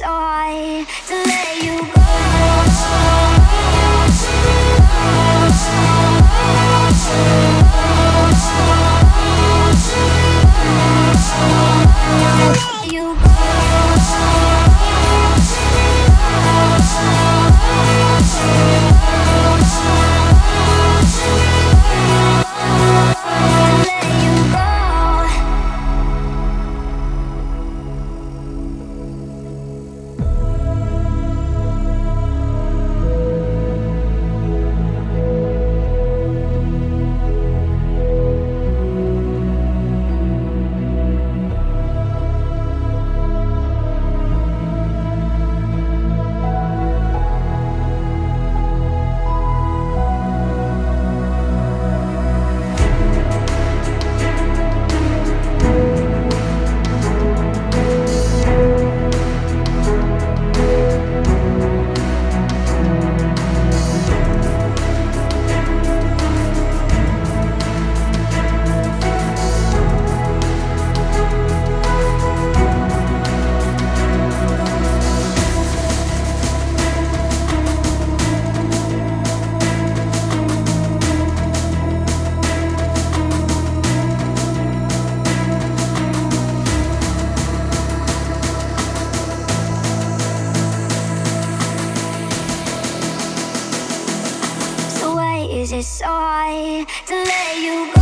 sigh to let you go. Is it so hard to let you go?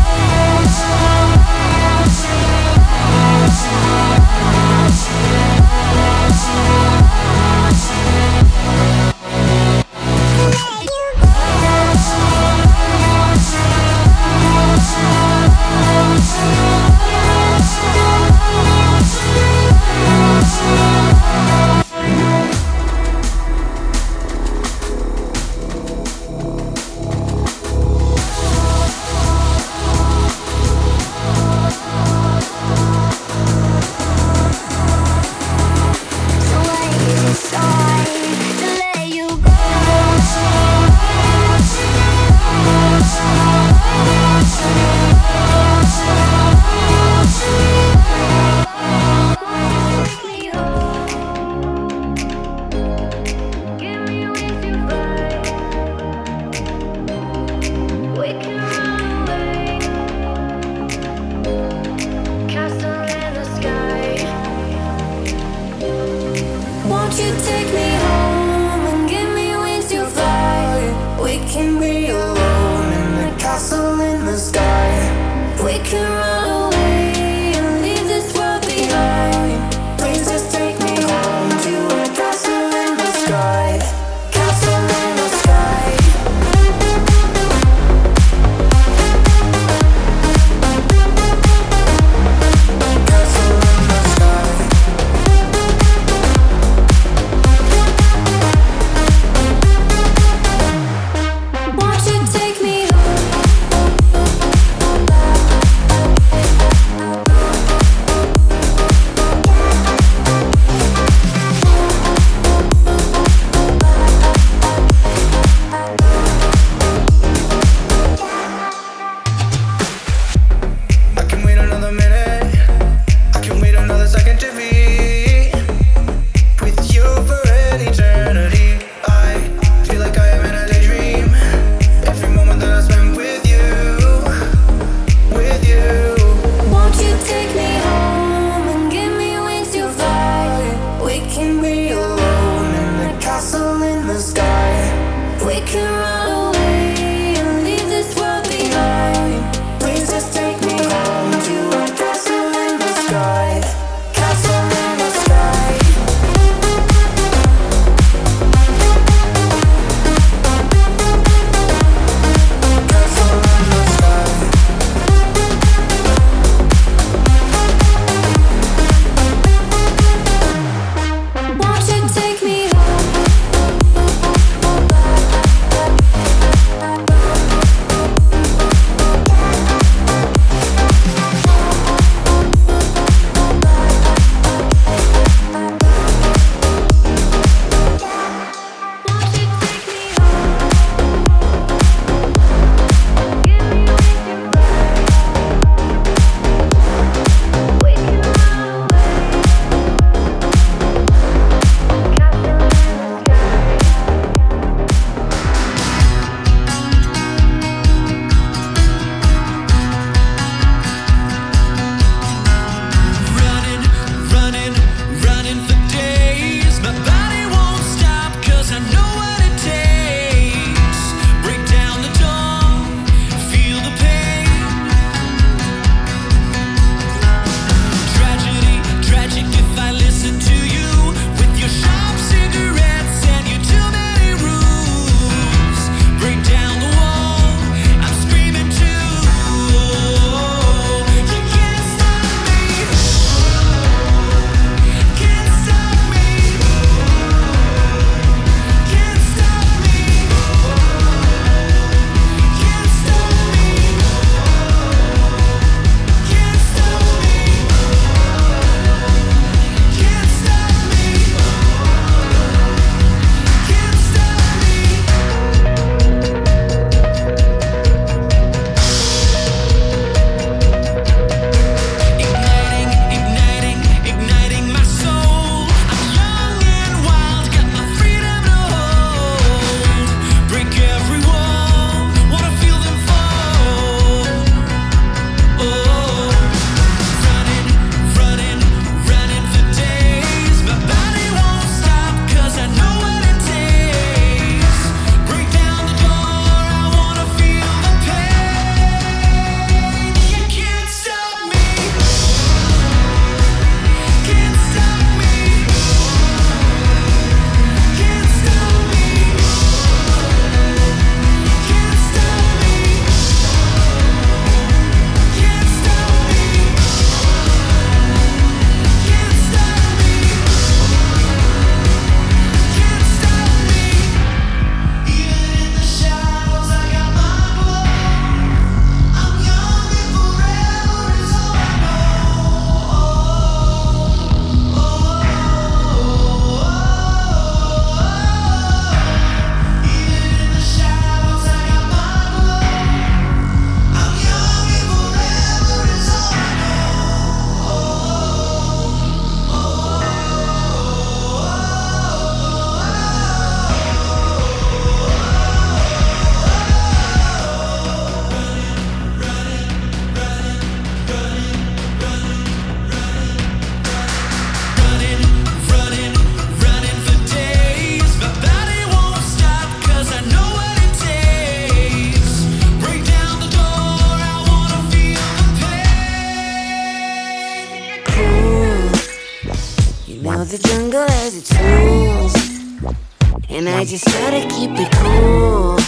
I just to keep it cool.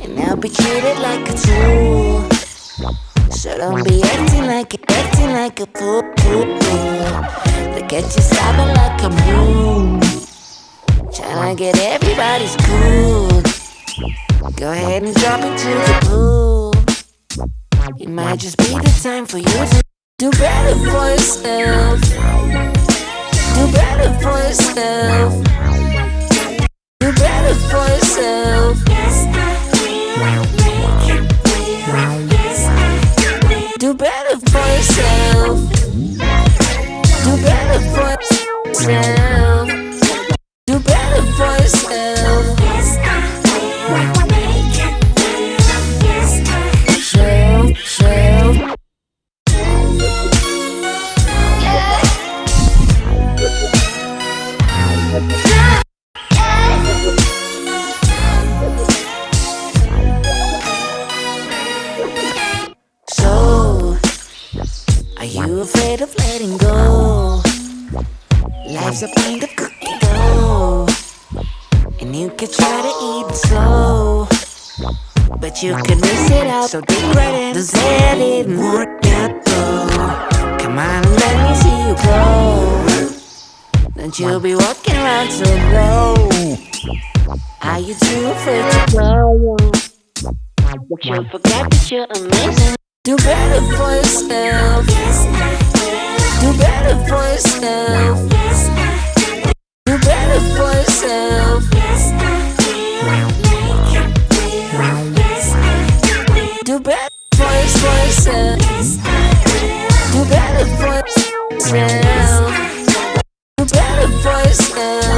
And I'll be treated like a tool. So don't be acting like a, acting like a fool. Look at you sobbing like a mule. Tryna get everybody's cool. Go ahead and drop into the pool. It might just be the time for you to do better for yourself. Do better for yourself. Do better for yourself. Do better for yourself. Do better for yourself. Afraid of letting go? Life's a kind of cookie dough, and you can try to eat slow, but you could miss it out. So dig right in, does it more gato? Come on, let me see you grow. Don't you be walking around so low. Are you too afraid to grow? But you forget that you're amazing. Do better for yourself. Do better for yourself. Do better for yourself. Do better for yourself. Do better for yourself. Do better for yourself.